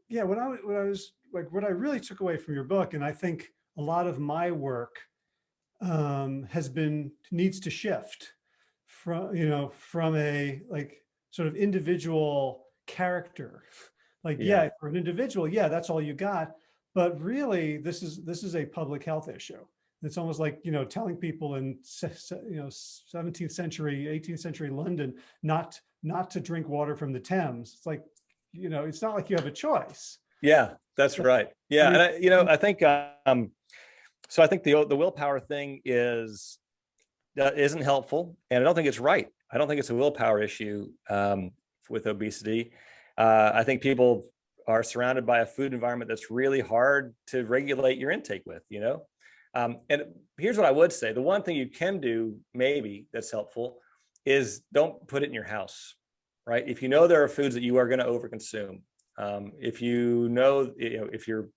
Yeah, what I, what I was like, what I really took away from your book, and I think a lot of my work um, has been, needs to shift from, you know, from a like sort of individual character. Like, yeah, Yeah. for an individual, yeah, that's all you got. But really, this is, this is a public health issue. It's almost like, you know, telling people in, you know, 17th century, 18th century London, not, not to drink water from the Thames. It's like, you know, it's not like you have a choice. Yeah, that's right. Yeah, and I, you know, I think um, so. I think the the willpower thing is uh, isn't helpful, and I don't think it's right. I don't think it's a willpower issue um, with obesity. Uh, I think people are surrounded by a food environment that's really hard to regulate your intake with. You know, um, and here's what I would say: the one thing you can do, maybe that's helpful, is don't put it in your house. Right? If you know there are foods that you are going to overconsume, um, if you know, you know, if your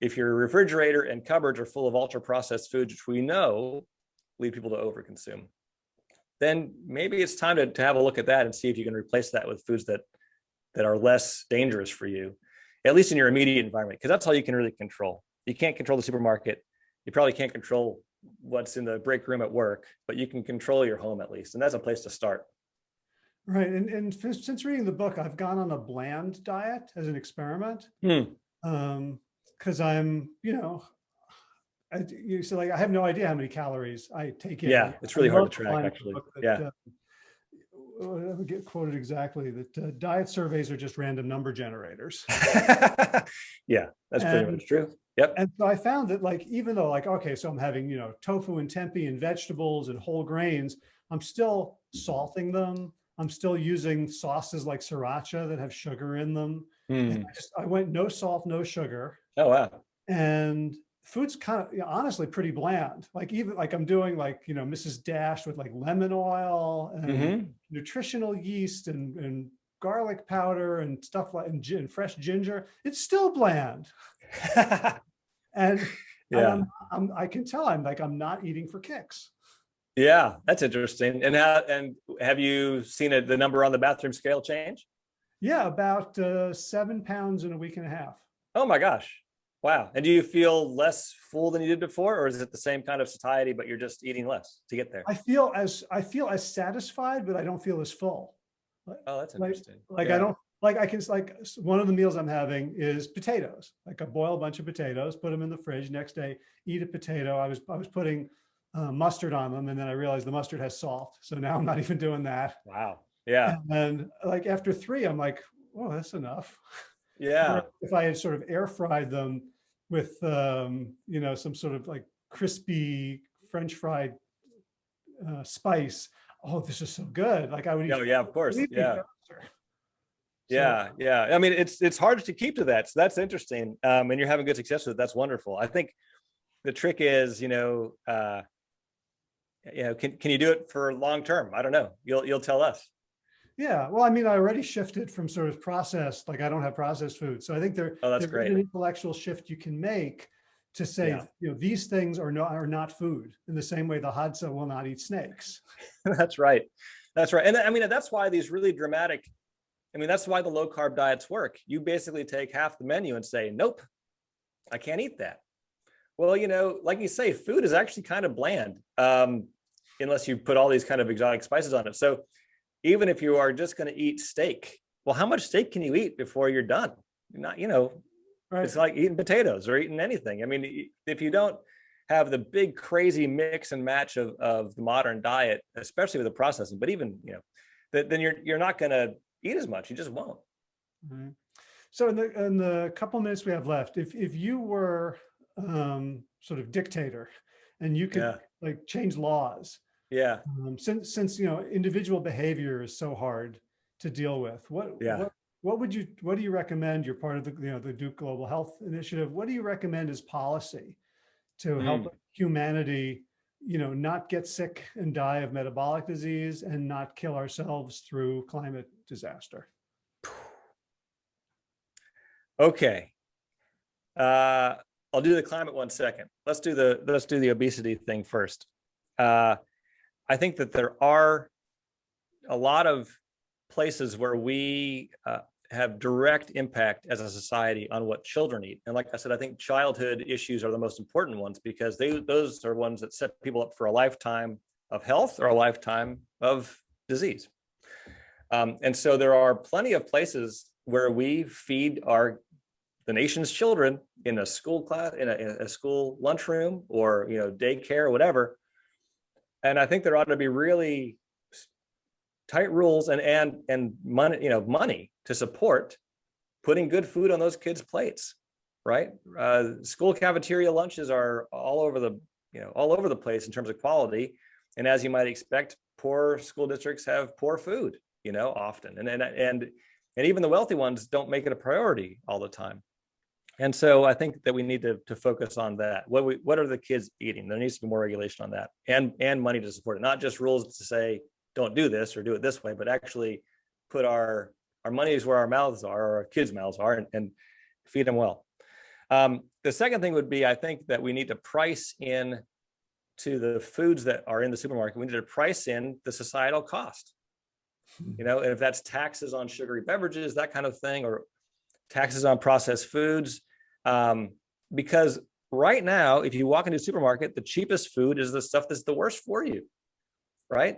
if your refrigerator and cupboards are full of ultra processed foods, which we know lead people to overconsume, then maybe it's time to, to have a look at that and see if you can replace that with foods that that are less dangerous for you, at least in your immediate environment, because that's all you can really control. You can't control the supermarket. You probably can't control what's in the break room at work, but you can control your home at least. And that's a place to start. Right. And, and since reading the book, I've gone on a bland diet as an experiment. Hmm. Um, cause I'm, you know, I, you so like, I have no idea how many calories I take in. Yeah, it's really I hard to track, line of the actually. that, Yeah. uh, I get quoted exactly that uh, diet surveys are just random number generators. yeah, that's pretty And- much true. Yep. And so I found that like, even though like, okay, so I'm having, you know, tofu and tempeh and vegetables and whole grains, I'm still salting them. I'm still using sauces like sriracha that have sugar in them. And I just, I went no salt, no sugar. Oh, wow. And food's kind of, you know, honestly pretty bland. Like even like I'm doing like, you know, Mrs. Dash with like lemon oil and Mhm. nutritional yeast and, and garlic powder and stuff like, and, gin, fresh ginger. It's still bland. And, and yeah. I'm, I'm, I can tell I'm like, I'm not eating for kicks. Yeah, that's interesting. And how, and have you seen it, the number on the bathroom scale change? Yeah, about uh, seven pounds in a week and a half. Oh my gosh. Wow. And do you feel less full than you did before, or is it the same kind of satiety, but you're just eating less to get there? I feel as, I feel as satisfied, but I don't feel as full. Oh, that's interesting. Like Yeah. I don't, like I can, like one of the meals I'm having is potatoes. Like I boil a bunch of potatoes, put them in the fridge, next day, eat a potato. I was, I was putting uh, mustard on them and then I realized the mustard has salt. So now I'm not even doing that. Wow. Yeah. And like after three, I'm like, well, that's enough. Yeah. If I had sort of air fried them with, um, you know, some sort of like crispy French fried uh, spice. Oh, this is so good. Like I would. eat Oh, yeah, of course. Yeah. faster. So, Yeah, yeah. I mean, it's it's hard to keep to that. So that's interesting. Um, and you're having good success with it. That's wonderful. I think the trick is, you know, uh, you know, can can you do it for long term? I don't know. You'll you'll tell us. Yeah. Well, I mean, I already shifted from sort of processed, like I don't have processed food. So I think there, Oh, there's great. an intellectual shift you can make to say, Yeah. you know, these things are not, are not food in the same way the Hadza will not eat snakes. that's right. That's right. And I mean, that's why these really dramatic. I mean, that's why the low carb diets work. You basically take half the menu and say, nope, I can't eat that. Well, you know, like you say, food is actually kind of bland, um, unless you put all these kind of exotic spices on it. So even if you are just going to eat steak, well, how much steak can you eat before you're done? You're not, you know, Right. it's like eating potatoes or eating anything. I mean, if you don't have the big crazy mix and match of, of the modern diet, especially with the processing, but even, you know, that then you're you're not going to eat as much. You just won't. Right. So in the, in the couple minutes we have left, if, if you were um, sort of dictator and you could Yeah. like change laws, Yeah. um, since, since, you know, individual behavior is so hard to deal with, what, Yeah. what, what would you, what do you recommend? You're part of the, you know, the Duke Global Health Initiative. What do you recommend as policy to help humanity, you know, not get sick and die of metabolic disease and not kill ourselves through climate disaster? Okay. Uh, I'll do the climate one second. Let's do the let's do the obesity thing first. Uh, I think that there are a lot of places where we uh, have direct impact as a society on what children eat. And like I said, I think childhood issues are the most important ones because they those are ones that set people up for a lifetime of health or a lifetime of disease. Um, and so there are plenty of places where we feed our the nation's children in a school class, in a, in a school lunchroom or, you know, daycare or whatever. And I think there ought to be really tight rules and, and, and money, you know, money to support putting good food on those kids' plates, right? Uh, school cafeteria lunches are all over the, you know, all over the place in terms of quality. And as you might expect, poor school districts have poor food, you know, often. And, and, and, and even the wealthy ones don't make it a priority all the time. And so I think that we need to, to focus on that. What we, what are the kids eating? There needs to be more regulation on that and, and money to support it, not just rules to say, don't do this or do it this way, but actually put our, our monies where our mouths are, or our kids' mouths are and, and feed them well. Um, the second thing would be, I think that we need to price in to the foods that are in the supermarket. We need to price in the societal cost. you know, and if that's taxes on sugary beverages, that kind of thing, or taxes on processed foods. Um, because right now, if you walk into a supermarket, the cheapest food is the stuff that's the worst for you, right?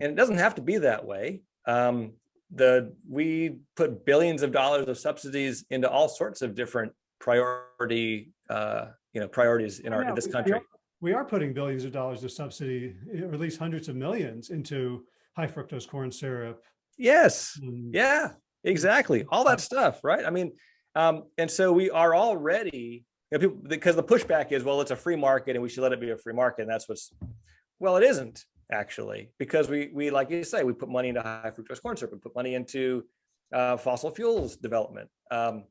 And it doesn't have to be that way. Um, the we put billions of dollars of subsidies into all sorts of different priority, uh, you know, priorities in our Yeah, in this we country. are- We are putting billions of dollars of subsidy, or at least hundreds of millions into high fructose corn syrup. Yes. and- Yeah, exactly. All that stuff, right? I mean, um, and so we are already, you know, people, because the pushback is, well, it's a free market and we should let it be a free market. And that's what's, well, it isn't actually, because we, we, like you say, we put money into high fructose corn syrup, we put money into uh, fossil fuels development. Um,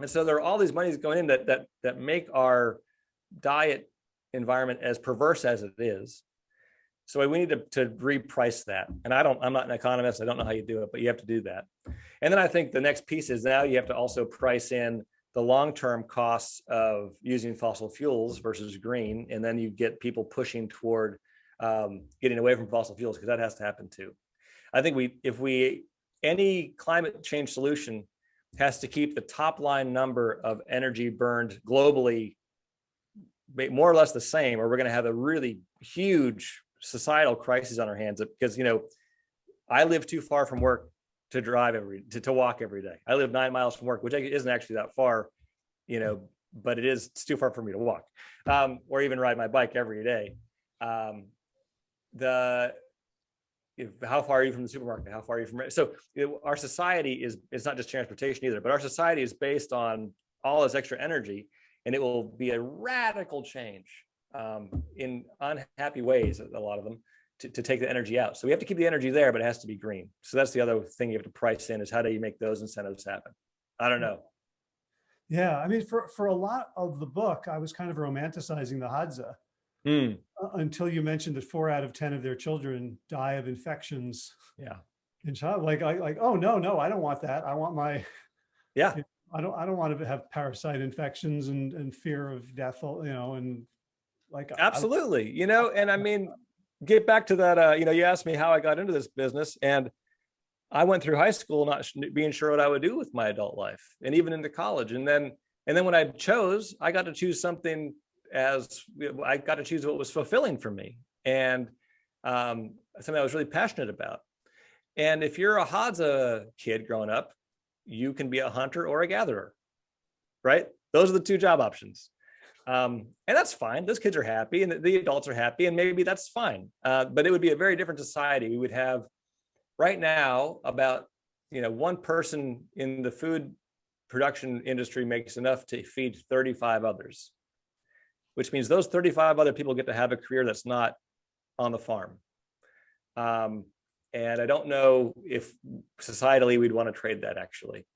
and so there are all these monies going in that, that, that make our diet environment as perverse as it is. So we need to, to reprice that. And I don't, I'm not an economist. I don't know how you do it, but you have to do that. And then I think the next piece is now you have to also price in the long-term costs of using fossil fuels versus green. And then you get people pushing toward um, getting away from fossil fuels because that has to happen too. I think we, if we, any climate change solution has to keep the top line number of energy burned globally more or less the same, or we're going to have a really huge societal crisis on our hands because, you know, I live too far from work to drive every, to, to walk every day. I live nine miles from work, which isn't actually that far, you know, but it is, too far for me to walk um, or even ride my bike every day. Um, the, if, how far are you from the supermarket? How far are you from, so know, our society is, it's not just transportation either, but our society is based on all this extra energy and it will be a radical change um, in unhappy ways, a lot of them, to, to take the energy out. So we have to keep the energy there, but it has to be green. So that's the other thing you have to price in is how do you make those incentives happen? I don't know. Yeah, I mean, for, for a lot of the book, I was kind of romanticizing the Hadza uh, until you mentioned that four out of 10 of their children die of infections yeah, in child, like, I, like, oh, no, no, I don't want that. I want my, yeah, I don't, I don't want to have parasite infections and, and fear of death, you know, and like. I- absolutely. You know, and I mean, get back to that, uh, you know, you asked me how I got into this business and I went through high school not being sure what I would do with my adult life and even into college. And then, and then when I chose, I got to choose something as I got to choose what was fulfilling for me and um, something I was really passionate about. And if you're a Hadza kid growing up, you can be a hunter or a gatherer, right? Those are the two job options. Um, and that's fine. Those kids are happy and the- adults are happy and maybe that's fine. Uh, but it would be a very different society. We would have right now about, you know, one person in the food production industry makes enough to feed 35 others, which means those 35 other people get to have a career that's not on the farm. Um, and I don't know if societally we'd want to trade that actually.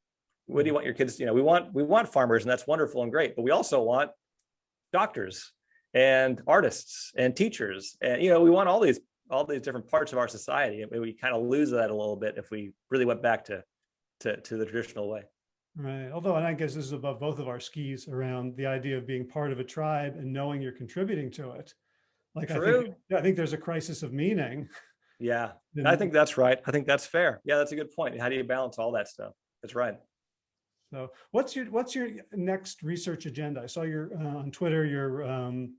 What do you want your kids, you know, we want, we want farmers and that's wonderful and great, but we also want doctors and artists and teachers. And, you know, we want all these, all these different parts of our society. And we kind of lose that a little bit if we really went back to, to, to the traditional way. Right. Although, and I guess this is above both of our skis around the idea of being part of a tribe and knowing you're contributing to it. Like, I think, I think there's a crisis of meaning. Yeah, I think that's right. I think that's fair. Yeah, that's a good point. How do you balance all that stuff? That's right. So what's your, what's your next research agenda? I saw your, uh, on Twitter, you're um,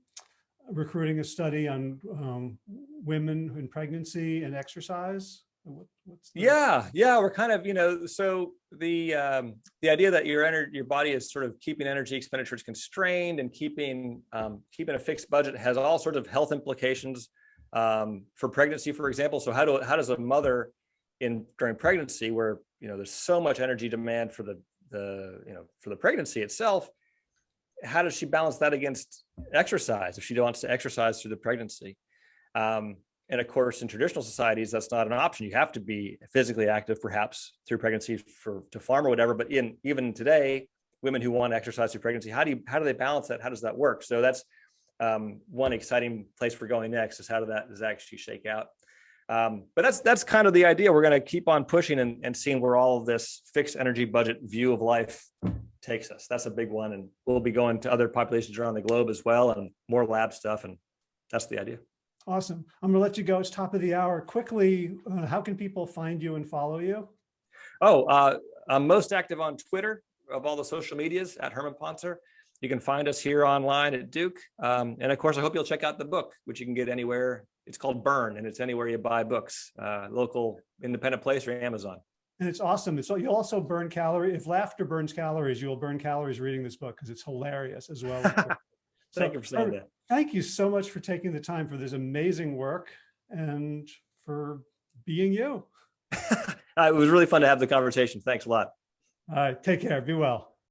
recruiting a study on um, women in pregnancy and exercise. What, Yeah, yeah, we're kind of, you know, so the um, the idea that your energy, your body is sort of keeping energy expenditures constrained and keeping um, keeping a fixed budget has all sorts of health implications um, for pregnancy, for example. So how do how does a mother in during pregnancy, where you know there's so much energy demand for the the you know for the pregnancy itself, how does she balance that against exercise if she wants to exercise through the pregnancy? Um, and of course, in traditional societies, that's not an option. You have to be physically active, perhaps through pregnancy for to farm or whatever. But in even today, women who want to exercise through pregnancy, how do you how do they balance that? How does that work? So that's um, one exciting place we're going next is how does that does that actually shake out? Um, but that's that's kind of the idea. We're going to keep on pushing and, and seeing where all of this fixed energy budget view of life takes us. That's a big one, and we'll be going to other populations around the globe as well, and more lab stuff, and that's the idea. Awesome. I'm gonna let you go. It's top of the hour. Quickly, uh, how can people find you and follow you? Oh, uh, I'm most active on Twitter of all the social medias at Herman Pontzer. You can find us here online at Duke. Um, and of course, I hope you'll check out the book, which you can get anywhere. It's called Burn, and it's anywhere you buy books, uh, local independent place or Amazon. And it's awesome. So you'll also burn calories. If laughter burns calories, you'll burn calories reading this book because it's hilarious as well. Thank you for saying that. Thank you so much for taking the time for this amazing work and for being you. Uh, it was really fun to have the conversation. Thanks a lot. All right, take care. Be well.